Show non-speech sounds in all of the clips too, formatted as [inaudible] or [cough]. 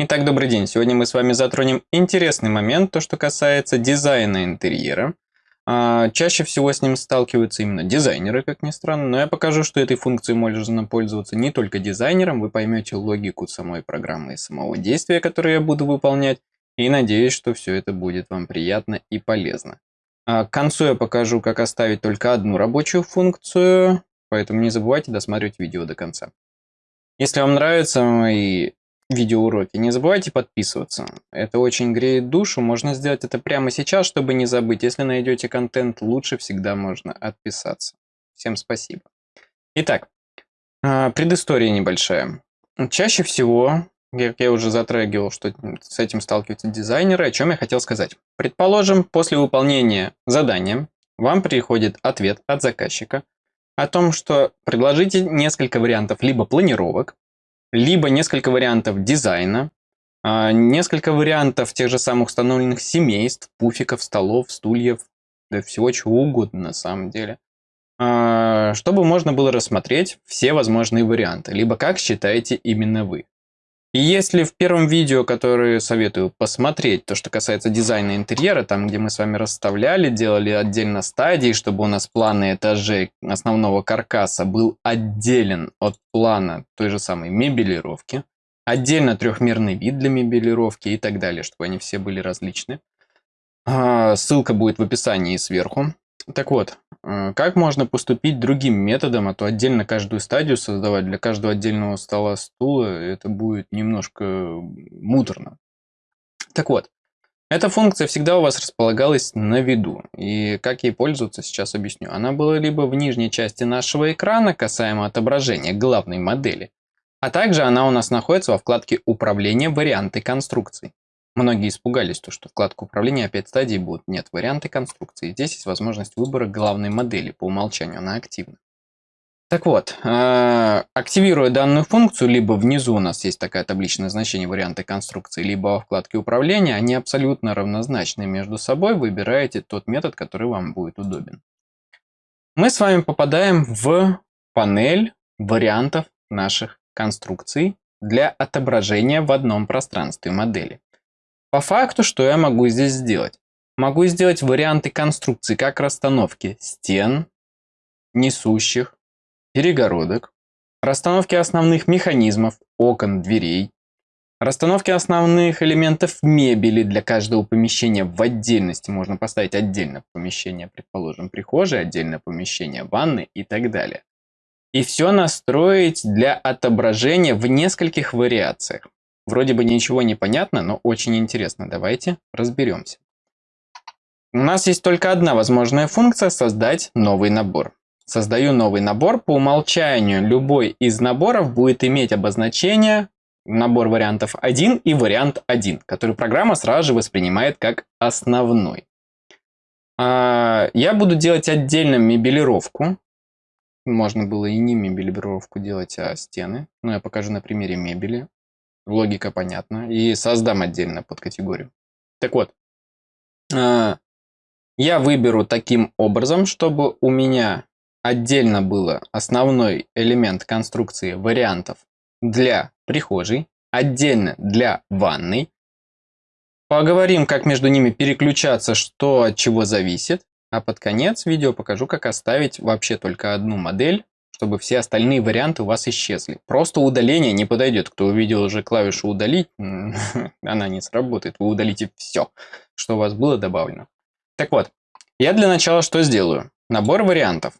Итак, добрый день. Сегодня мы с вами затронем интересный момент, то, что касается дизайна интерьера. А, чаще всего с ним сталкиваются именно дизайнеры, как ни странно, но я покажу, что этой функцией можно пользоваться не только дизайнером, вы поймете логику самой программы и самого действия, которое я буду выполнять, и надеюсь, что все это будет вам приятно и полезно. А, к концу я покажу, как оставить только одну рабочую функцию, поэтому не забывайте досматривать видео до конца. Если вам нравятся мои видеоуроки. Не забывайте подписываться. Это очень греет душу. Можно сделать это прямо сейчас, чтобы не забыть. Если найдете контент, лучше всегда можно отписаться. Всем спасибо. Итак, а, предыстория небольшая. Чаще всего, как я уже затрагивал, что с этим сталкиваются дизайнеры, о чем я хотел сказать. Предположим, после выполнения задания вам приходит ответ от заказчика о том, что предложите несколько вариантов либо планировок, либо несколько вариантов дизайна, а, несколько вариантов тех же самых установленных семейств, пуфиков, столов, стульев, да всего чего угодно на самом деле, а, чтобы можно было рассмотреть все возможные варианты, либо как считаете именно вы. И если в первом видео, которое советую посмотреть, то, что касается дизайна интерьера, там, где мы с вами расставляли, делали отдельно стадии, чтобы у нас планы этажей основного каркаса был отделен от плана той же самой мебелировки, отдельно трехмерный вид для мебелировки и так далее, чтобы они все были различны. А, ссылка будет в описании сверху. Так вот, э, как можно поступить другим методом, а то отдельно каждую стадию создавать для каждого отдельного стола, стула, это будет немножко муторно. Так вот, эта функция всегда у вас располагалась на виду. И как ей пользоваться, сейчас объясню. Она была либо в нижней части нашего экрана, касаемо отображения главной модели, а также она у нас находится во вкладке «Управление варианты конструкций». Многие испугались, то, что вкладка управления опять стадий будет. Нет, варианты конструкции. Здесь есть возможность выбора главной модели. По умолчанию она активна. Так вот, э, активируя данную функцию, либо внизу у нас есть такая табличное значение варианты конструкции, либо во вкладке управления, они абсолютно равнозначны между собой. Выбираете тот метод, который вам будет удобен. Мы с вами попадаем в панель вариантов наших конструкций для отображения в одном пространстве модели. По факту, что я могу здесь сделать? Могу сделать варианты конструкции как расстановки стен, несущих, перегородок, расстановки основных механизмов, окон, дверей, расстановки основных элементов мебели для каждого помещения в отдельности. Можно поставить отдельно помещение, предположим, прихожей, отдельное помещение ванны и так далее. И все настроить для отображения в нескольких вариациях. Вроде бы ничего не понятно, но очень интересно. Давайте разберемся. У нас есть только одна возможная функция – создать новый набор. Создаю новый набор. По умолчанию любой из наборов будет иметь обозначение набор вариантов 1 и вариант 1, который программа сразу же воспринимает как основной. А, я буду делать отдельно мебелировку. Можно было и не мебелировку делать, а стены. Но я покажу на примере мебели. Логика понятна. И создам отдельно под категорию. Так вот, а, я выберу таким образом, чтобы у меня отдельно было основной элемент конструкции вариантов для прихожей, отдельно для ванной. Поговорим, как между ними переключаться, что от чего зависит. А под конец видео покажу, как оставить вообще только одну модель чтобы все остальные варианты у вас исчезли. Просто удаление не подойдет. Кто увидел уже клавишу «удалить», [laughs] она не сработает. Вы удалите все, что у вас было добавлено. Так вот, я для начала что сделаю? Набор вариантов.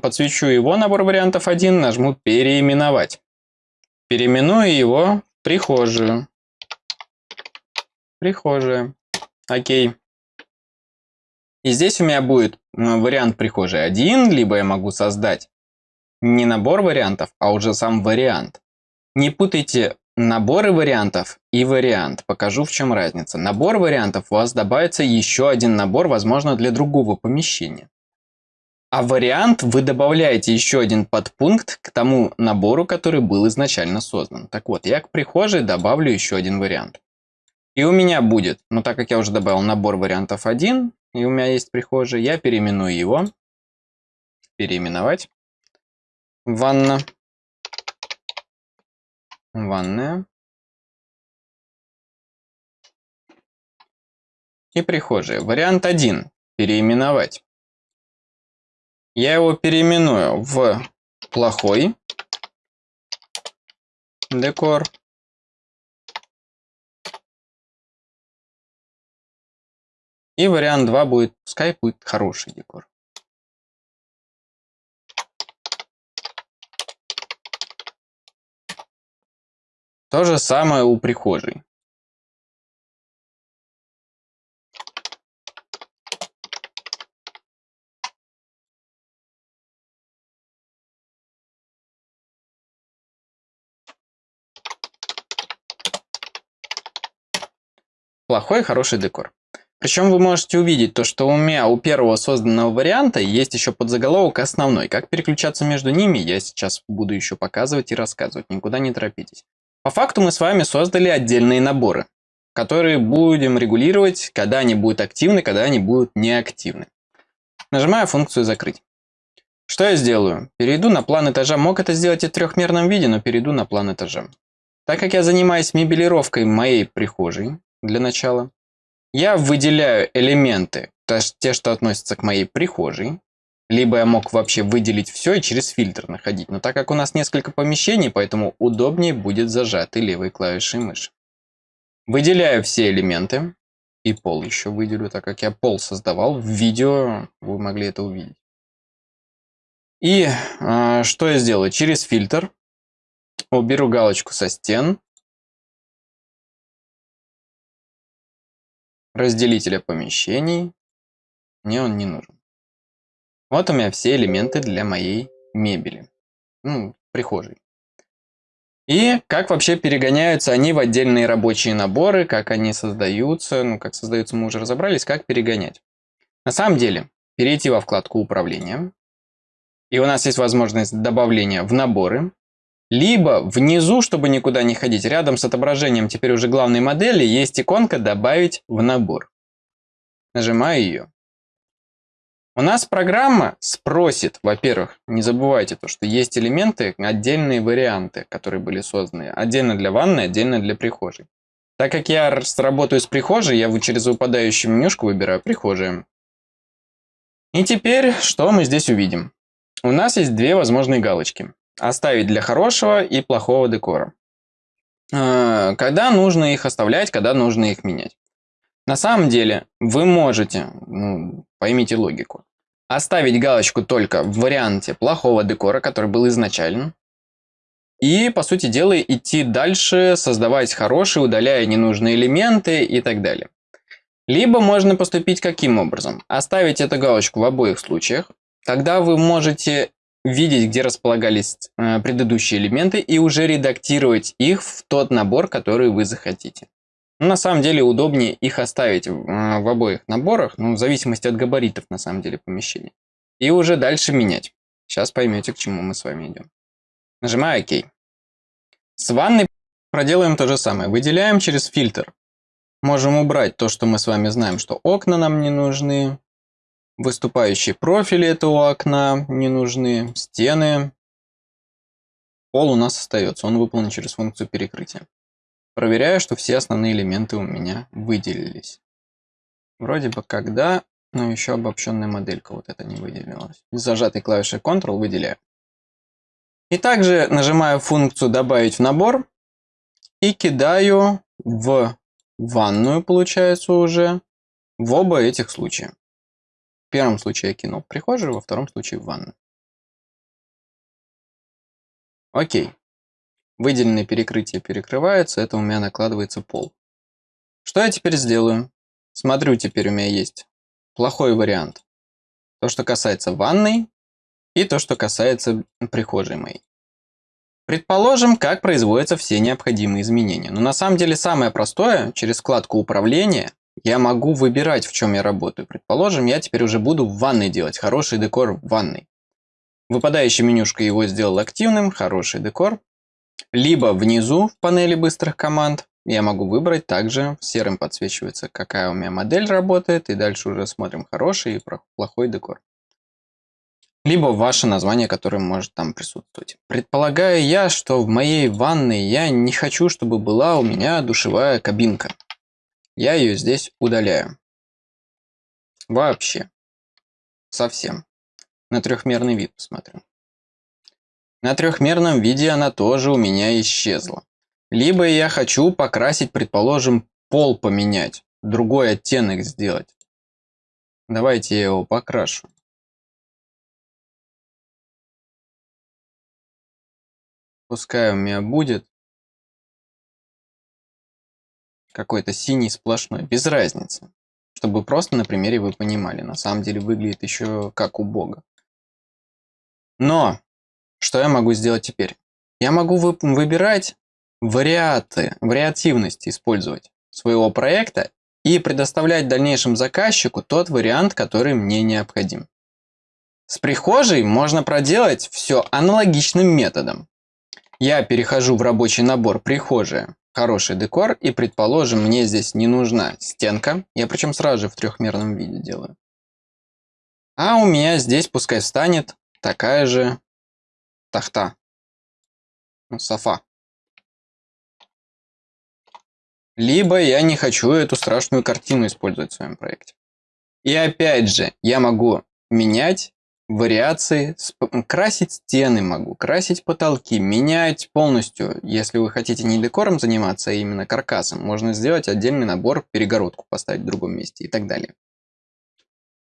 Подсвечу его, набор вариантов 1, нажму «Переименовать». Переименую его в прихожую. Прихожая. Окей. И здесь у меня будет вариант прихожей 1, либо я могу создать не набор вариантов, а уже сам вариант. Не путайте наборы вариантов и вариант. Покажу, в чем разница. Набор вариантов у вас добавится еще один набор, возможно, для другого помещения. А вариант вы добавляете еще один подпункт к тому набору, который был изначально создан. Так вот, я к прихожей добавлю еще один вариант. И у меня будет, ну так как я уже добавил набор вариантов 1, и у меня есть прихожая, я переименую его. Переименовать ванна ванная и прихожая. Вариант 1. Переименовать. Я его переименую в плохой декор. И вариант 2 будет, пускай будет хороший декор. То же самое у прихожей. Плохой хороший декор. Причем вы можете увидеть то, что у меня у первого созданного варианта есть еще подзаголовок основной. Как переключаться между ними, я сейчас буду еще показывать и рассказывать. Никуда не торопитесь. По факту мы с вами создали отдельные наборы, которые будем регулировать, когда они будут активны, когда они будут неактивны. Нажимаю функцию «Закрыть». Что я сделаю? Перейду на план этажа. Мог это сделать и в трехмерном виде, но перейду на план этажа. Так как я занимаюсь мебелировкой моей прихожей для начала, я выделяю элементы, те, что относятся к моей прихожей, либо я мог вообще выделить все и через фильтр находить. Но так как у нас несколько помещений, поэтому удобнее будет зажатой левой клавишей мыши. Выделяю все элементы. И пол еще выделю, так как я пол создавал. В видео вы могли это увидеть. И э, что я сделаю? Через фильтр уберу галочку со стен. Разделителя помещений. Мне он не нужен. Вот у меня все элементы для моей мебели. Ну, прихожей. И как вообще перегоняются они в отдельные рабочие наборы, как они создаются, ну, как создаются мы уже разобрались, как перегонять. На самом деле, перейти во вкладку управления, и у нас есть возможность добавления в наборы, либо внизу, чтобы никуда не ходить, рядом с отображением теперь уже главной модели, есть иконка «Добавить в набор». Нажимаю ее. У нас программа спросит, во-первых, не забывайте то, что есть элементы, отдельные варианты, которые были созданы. Отдельно для ванной, отдельно для прихожей. Так как я работаю с прихожей, я через выпадающую менюшку выбираю прихожие. И теперь, что мы здесь увидим? У нас есть две возможные галочки. Оставить для хорошего и плохого декора. А, когда нужно их оставлять, когда нужно их менять. На самом деле, вы можете, ну, поймите логику, оставить галочку только в варианте плохого декора, который был изначально. И, по сути дела, идти дальше, создавать хорошие, удаляя ненужные элементы и так далее. Либо можно поступить каким образом? Оставить эту галочку в обоих случаях. Тогда вы можете видеть, где располагались э, предыдущие элементы и уже редактировать их в тот набор, который вы захотите. Но на самом деле удобнее их оставить в обоих наборах, ну, в зависимости от габаритов, на самом деле, помещения. И уже дальше менять. Сейчас поймете, к чему мы с вами идем. Нажимаю ОК. С ванной проделаем то же самое. Выделяем через фильтр. Можем убрать то, что мы с вами знаем, что окна нам не нужны. Выступающие профили этого окна не нужны. Стены. Пол у нас остается. Он выполнен через функцию перекрытия. Проверяю, что все основные элементы у меня выделились. Вроде бы когда, но еще обобщенная моделька вот это не выделилась. Зажатой клавишей Ctrl выделяю. И также нажимаю функцию «Добавить в набор» и кидаю в ванную, получается уже, в оба этих случая. В первом случае я кинул в прихожую, во втором случае в ванную. Окей. Выделенные перекрытия перекрываются, это у меня накладывается пол. Что я теперь сделаю? Смотрю, теперь у меня есть плохой вариант. То, что касается ванной, и то, что касается прихожей моей. Предположим, как производятся все необходимые изменения. Но на самом деле самое простое, через вкладку управления, я могу выбирать, в чем я работаю. Предположим, я теперь уже буду в ванной делать, хороший декор в ванной. Выпадающая менюшка его сделал активным, хороший декор. Либо внизу в панели быстрых команд я могу выбрать также, серым подсвечивается, какая у меня модель работает, и дальше уже смотрим хороший и плохой декор. Либо ваше название, которое может там присутствовать. Предполагаю я, что в моей ванной я не хочу, чтобы была у меня душевая кабинка. Я ее здесь удаляю. Вообще. Совсем. На трехмерный вид посмотрю. На трехмерном виде она тоже у меня исчезла. Либо я хочу покрасить, предположим, пол поменять, другой оттенок сделать. Давайте я его покрашу. Пускай у меня будет какой-то синий сплошной, без разницы. Чтобы просто на примере вы понимали, на самом деле выглядит еще как у бога. Но, что я могу сделать теперь? Я могу вы выбирать вариаты, вариативность использовать своего проекта и предоставлять дальнейшему заказчику тот вариант, который мне необходим. С прихожей можно проделать все аналогичным методом. Я перехожу в рабочий набор «Прихожая», хороший декор, и, предположим, мне здесь не нужна стенка. Я причем сразу же в трехмерном виде делаю. А у меня здесь пускай встанет такая же тахта. Ну, софа. Либо я не хочу эту страшную картину использовать в своем проекте. И опять же, я могу менять вариации, красить стены могу, красить потолки, менять полностью. Если вы хотите не декором заниматься, а именно каркасом, можно сделать отдельный набор, перегородку поставить в другом месте и так далее.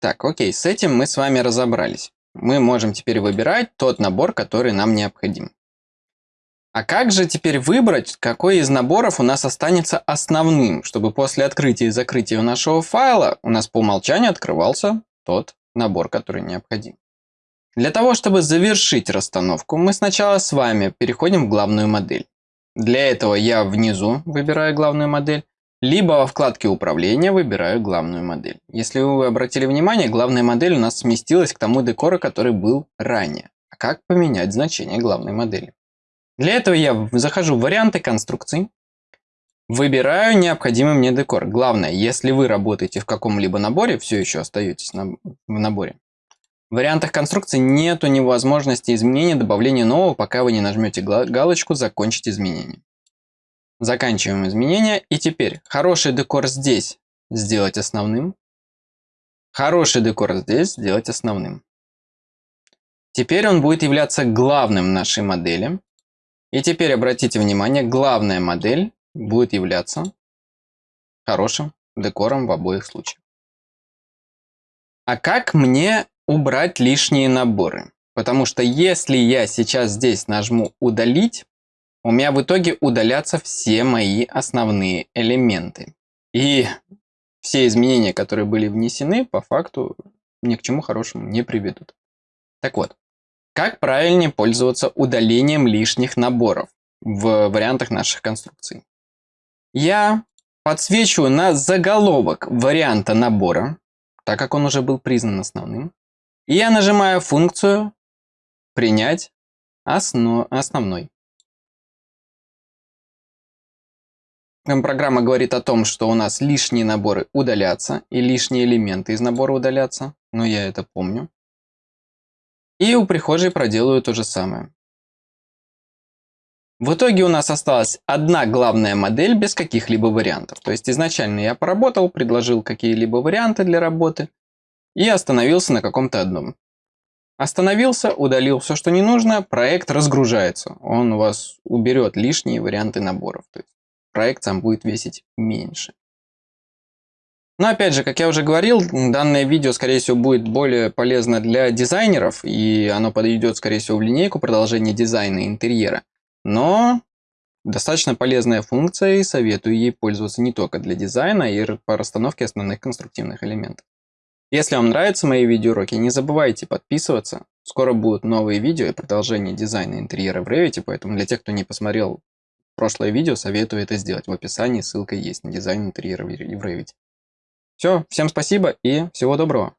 Так, окей, с этим мы с вами разобрались. Мы можем теперь выбирать тот набор, который нам необходим. А как же теперь выбрать, какой из наборов у нас останется основным, чтобы после открытия и закрытия нашего файла у нас по умолчанию открывался тот набор, который необходим. Для того, чтобы завершить расстановку, мы сначала с вами переходим в главную модель. Для этого я внизу выбираю главную модель, либо во вкладке управления выбираю главную модель. Если вы обратили внимание, главная модель у нас сместилась к тому декору, который был ранее. А как поменять значение главной модели? Для этого я захожу в варианты конструкций, Выбираю необходимый мне декор. Главное, если вы работаете в каком-либо наборе, все еще остаетесь на, в наборе, в вариантах конструкции нету невозможности изменения, добавления нового, пока вы не нажмете галочку «Закончить изменение». Заканчиваем изменения. И теперь хороший декор здесь сделать основным. Хороший декор здесь сделать основным. Теперь он будет являться главным нашей модели. И теперь обратите внимание, главная модель будет являться хорошим декором в обоих случаях. А как мне убрать лишние наборы? Потому что если я сейчас здесь нажму «Удалить», у меня в итоге удалятся все мои основные элементы. И все изменения, которые были внесены, по факту ни к чему хорошему не приведут. Так вот, как правильнее пользоваться удалением лишних наборов в вариантах наших конструкций? Я подсвечиваю на заголовок варианта набора, так как он уже был признан основным. И я нажимаю функцию «Принять основ... основной». Программа говорит о том, что у нас лишние наборы удалятся и лишние элементы из набора удалятся, но я это помню. И у прихожей проделаю то же самое. В итоге у нас осталась одна главная модель без каких-либо вариантов. То есть изначально я поработал, предложил какие-либо варианты для работы и остановился на каком-то одном. Остановился, удалил все, что не нужно, проект разгружается. Он у вас уберет лишние варианты наборов. То есть проект сам будет весить меньше. Но опять же, как я уже говорил, данное видео, скорее всего, будет более полезно для дизайнеров, и оно подойдет, скорее всего, в линейку продолжения дизайна интерьера. Но достаточно полезная функция и советую ей пользоваться не только для дизайна и по расстановке основных конструктивных элементов. Если вам нравятся мои видеоуроки, не забывайте подписываться. Скоро будут новые видео и продолжение дизайна интерьера в Revit, поэтому для тех, кто не посмотрел прошлое видео, советую это сделать. В описании ссылка есть на дизайн интерьера в Revit. Все, всем спасибо и всего доброго.